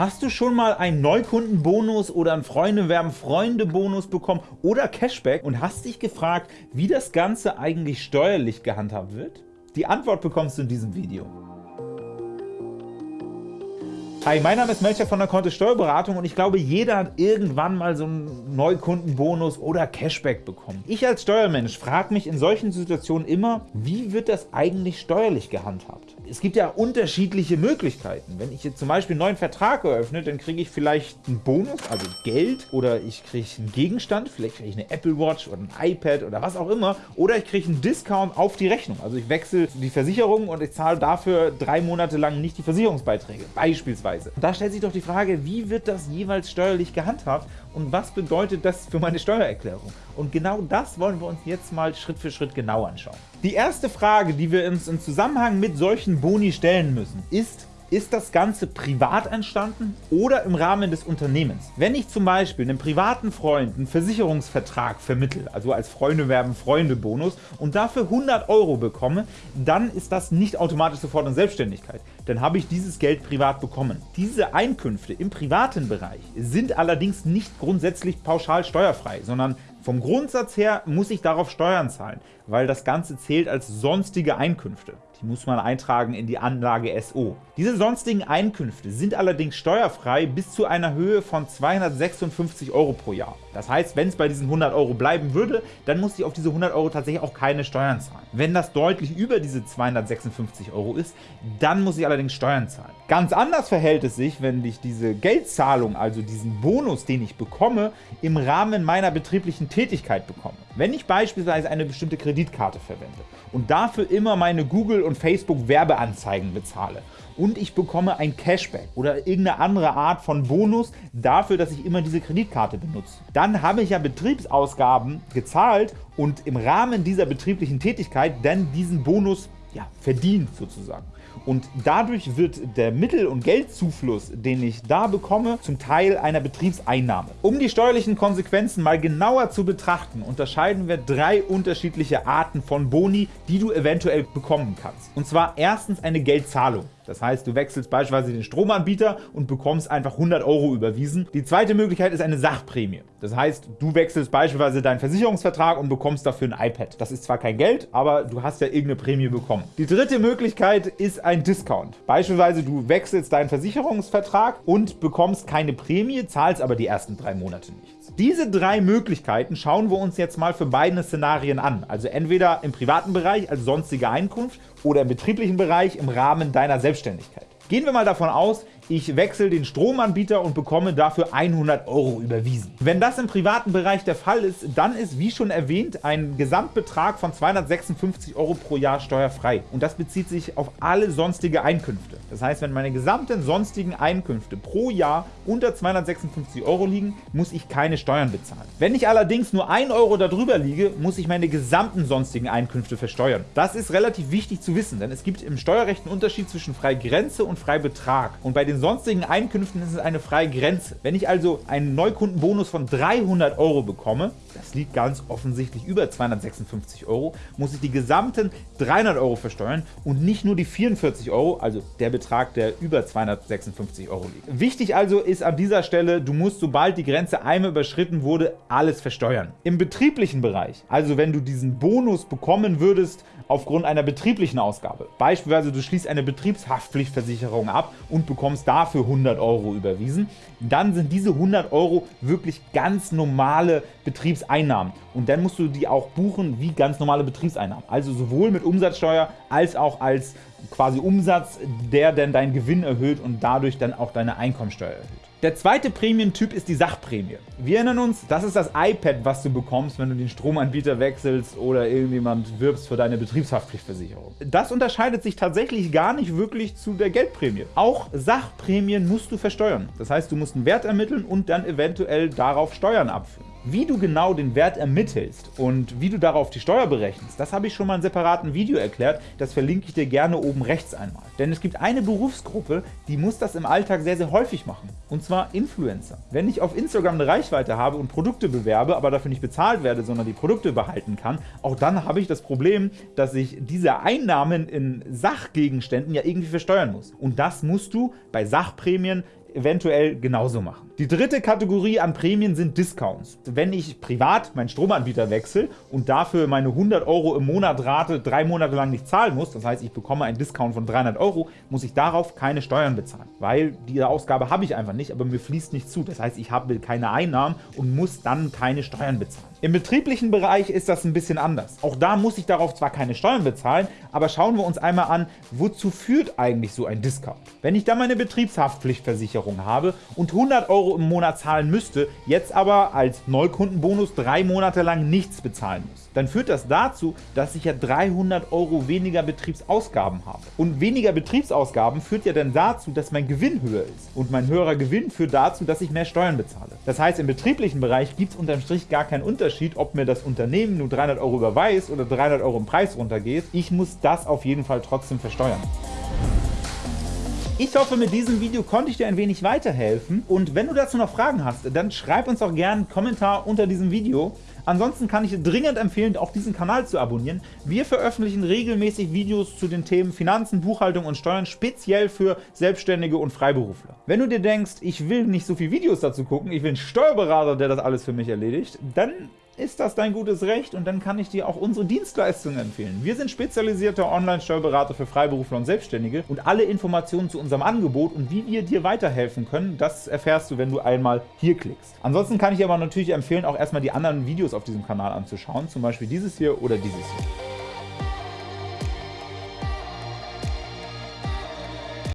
Hast du schon mal einen Neukundenbonus oder einen Freunde-werben-Freunde-Bonus bekommen oder Cashback und hast dich gefragt, wie das Ganze eigentlich steuerlich gehandhabt wird? Die Antwort bekommst du in diesem Video. Hi, mein Name ist Melcher von der Kontist Steuerberatung und ich glaube, jeder hat irgendwann mal so einen Neukundenbonus oder Cashback bekommen. Ich als Steuermensch frage mich in solchen Situationen immer, wie wird das eigentlich steuerlich gehandhabt? Es gibt ja unterschiedliche Möglichkeiten. Wenn ich jetzt zum Beispiel einen neuen Vertrag eröffne, dann kriege ich vielleicht einen Bonus, also Geld, oder ich kriege einen Gegenstand, vielleicht kriege ich eine Apple Watch oder ein iPad oder was auch immer, oder ich kriege einen Discount auf die Rechnung. Also ich wechsle die Versicherung und ich zahle dafür drei Monate lang nicht die Versicherungsbeiträge, beispielsweise. Da stellt sich doch die Frage, wie wird das jeweils steuerlich gehandhabt und was bedeutet das für meine Steuererklärung? Und genau das wollen wir uns jetzt mal Schritt für Schritt genau anschauen. Die erste Frage, die wir uns im Zusammenhang mit solchen Boni stellen müssen, ist, ist das Ganze privat entstanden oder im Rahmen des Unternehmens? Wenn ich zum Beispiel einem privaten Freund einen Versicherungsvertrag vermittle, also als Freunde werben Freunde Bonus und dafür 100 Euro bekomme, dann ist das nicht automatisch sofort in Selbstständigkeit. Dann habe ich dieses Geld privat bekommen. Diese Einkünfte im privaten Bereich sind allerdings nicht grundsätzlich pauschal steuerfrei, sondern vom Grundsatz her muss ich darauf Steuern zahlen, weil das Ganze zählt als sonstige Einkünfte. Die muss man eintragen in die Anlage SO. Diese sonstigen Einkünfte sind allerdings steuerfrei bis zu einer Höhe von 256 Euro pro Jahr. Das heißt, wenn es bei diesen 100 Euro bleiben würde, dann muss ich auf diese 100 Euro tatsächlich auch keine Steuern zahlen. Wenn das deutlich über diese 256 Euro ist, dann muss ich allerdings Steuern zahlen. Ganz anders verhält es sich, wenn ich diese Geldzahlung, also diesen Bonus, den ich bekomme, im Rahmen meiner betrieblichen Tätigkeit bekomme. Wenn ich beispielsweise eine bestimmte Kreditkarte verwende und dafür immer meine Google- und Facebook-Werbeanzeigen bezahle und ich bekomme ein Cashback oder irgendeine andere Art von Bonus dafür, dass ich immer diese Kreditkarte benutze, dann habe ich ja Betriebsausgaben gezahlt und im Rahmen dieser betrieblichen Tätigkeit dann diesen Bonus ja, verdient sozusagen. Und dadurch wird der Mittel- und Geldzufluss, den ich da bekomme, zum Teil einer Betriebseinnahme. Um die steuerlichen Konsequenzen mal genauer zu betrachten, unterscheiden wir drei unterschiedliche Arten von Boni, die du eventuell bekommen kannst. Und zwar erstens eine Geldzahlung. Das heißt, du wechselst beispielsweise den Stromanbieter und bekommst einfach 100 Euro überwiesen. Die zweite Möglichkeit ist eine Sachprämie. Das heißt, du wechselst beispielsweise deinen Versicherungsvertrag und bekommst dafür ein iPad. Das ist zwar kein Geld, aber du hast ja irgendeine Prämie bekommen. Die dritte Möglichkeit ist ein Discount. Beispielsweise du wechselst deinen Versicherungsvertrag und bekommst keine Prämie, zahlst aber die ersten drei Monate nichts. Diese drei Möglichkeiten schauen wir uns jetzt mal für beide Szenarien an. Also entweder im privaten Bereich als sonstige Einkunft oder im betrieblichen Bereich im Rahmen deiner Selbstständigkeit. Gehen wir mal davon aus, ich wechsle den Stromanbieter und bekomme dafür 100 Euro überwiesen. Wenn das im privaten Bereich der Fall ist, dann ist, wie schon erwähnt, ein Gesamtbetrag von 256 Euro pro Jahr steuerfrei. Und das bezieht sich auf alle sonstige Einkünfte. Das heißt, wenn meine gesamten sonstigen Einkünfte pro Jahr unter 256 Euro liegen, muss ich keine Steuern bezahlen. Wenn ich allerdings nur 1 Euro darüber liege, muss ich meine gesamten sonstigen Einkünfte versteuern. Das ist relativ wichtig zu wissen, denn es gibt im Steuerrecht einen Unterschied zwischen Freigrenze und Freibetrag. Und bei den sonstigen Einkünften ist es eine freie Grenze. Wenn ich also einen Neukundenbonus von 300 Euro bekomme, das liegt ganz offensichtlich über 256 Euro, muss ich die gesamten 300 Euro versteuern und nicht nur die 44 Euro, also der Betrag, der über 256 Euro liegt. Wichtig also ist an dieser Stelle, du musst, sobald die Grenze einmal überschritten wurde, alles versteuern. Im betrieblichen Bereich, also wenn du diesen Bonus bekommen würdest aufgrund einer betrieblichen Ausgabe, beispielsweise du schließt eine Betriebshaftpflichtversicherung ab und bekommst dafür 100 Euro überwiesen, dann sind diese 100 Euro wirklich ganz normale Betriebseinnahmen. Und dann musst du die auch buchen wie ganz normale Betriebseinnahmen. Also sowohl mit Umsatzsteuer als auch als quasi Umsatz, der dann deinen Gewinn erhöht und dadurch dann auch deine Einkommensteuer erhöht. Der zweite Prämientyp ist die Sachprämie. Wir erinnern uns, das ist das iPad, was du bekommst, wenn du den Stromanbieter wechselst oder irgendjemand wirbst für deine Betriebshaftpflichtversicherung. Das unterscheidet sich tatsächlich gar nicht wirklich zu der Geldprämie. Auch Sachprämien musst du versteuern. Das heißt, du musst einen Wert ermitteln und dann eventuell darauf Steuern abführen. Wie du genau den Wert ermittelst und wie du darauf die Steuer berechnest, das habe ich schon mal in separaten Video erklärt, das verlinke ich dir gerne oben rechts einmal. Denn es gibt eine Berufsgruppe, die muss das im Alltag sehr, sehr häufig machen, und zwar Influencer. Wenn ich auf Instagram eine Reichweite habe und Produkte bewerbe, aber dafür nicht bezahlt werde, sondern die Produkte behalten kann, auch dann habe ich das Problem, dass ich diese Einnahmen in Sachgegenständen ja irgendwie versteuern muss. Und das musst du bei Sachprämien eventuell genauso machen. Die dritte Kategorie an Prämien sind Discounts. Wenn ich privat meinen Stromanbieter wechsle und dafür meine 100 Euro im Monat Rate drei Monate lang nicht zahlen muss, das heißt, ich bekomme einen Discount von 300 Euro, muss ich darauf keine Steuern bezahlen, weil diese Ausgabe habe ich einfach nicht, aber mir fließt nicht zu. Das heißt, ich habe keine Einnahmen und muss dann keine Steuern bezahlen. Im betrieblichen Bereich ist das ein bisschen anders. Auch da muss ich darauf zwar keine Steuern bezahlen, aber schauen wir uns einmal an, wozu führt eigentlich so ein Discount? Wenn ich da meine Betriebshaftpflichtversicherung habe und 100 Euro im Monat zahlen müsste, jetzt aber als Neukundenbonus drei Monate lang nichts bezahlen muss, dann führt das dazu, dass ich ja 300 Euro weniger Betriebsausgaben habe. Und weniger Betriebsausgaben führt ja dann dazu, dass mein Gewinn höher ist. Und mein höherer Gewinn führt dazu, dass ich mehr Steuern bezahle. Das heißt, im betrieblichen Bereich gibt es unterm Strich gar keinen Unterschied, ob mir das Unternehmen nur 300 Euro überweist oder 300 Euro im Preis runtergeht. Ich muss das auf jeden Fall trotzdem versteuern. Ich hoffe, mit diesem Video konnte ich dir ein wenig weiterhelfen. Und wenn du dazu noch Fragen hast, dann schreib uns auch gerne einen Kommentar unter diesem Video. Ansonsten kann ich dringend empfehlen, auch diesen Kanal zu abonnieren. Wir veröffentlichen regelmäßig Videos zu den Themen Finanzen, Buchhaltung und Steuern, speziell für Selbstständige und Freiberufler. Wenn du dir denkst, ich will nicht so viele Videos dazu gucken, ich will einen Steuerberater, der das alles für mich erledigt, dann ist das dein gutes Recht und dann kann ich dir auch unsere Dienstleistungen empfehlen. Wir sind spezialisierter Online-Steuerberater für Freiberufler und Selbstständige und alle Informationen zu unserem Angebot und wie wir dir weiterhelfen können, das erfährst du, wenn du einmal hier klickst. Ansonsten kann ich dir aber natürlich empfehlen, auch erstmal die anderen Videos auf diesem Kanal anzuschauen, zum Beispiel dieses hier oder dieses hier.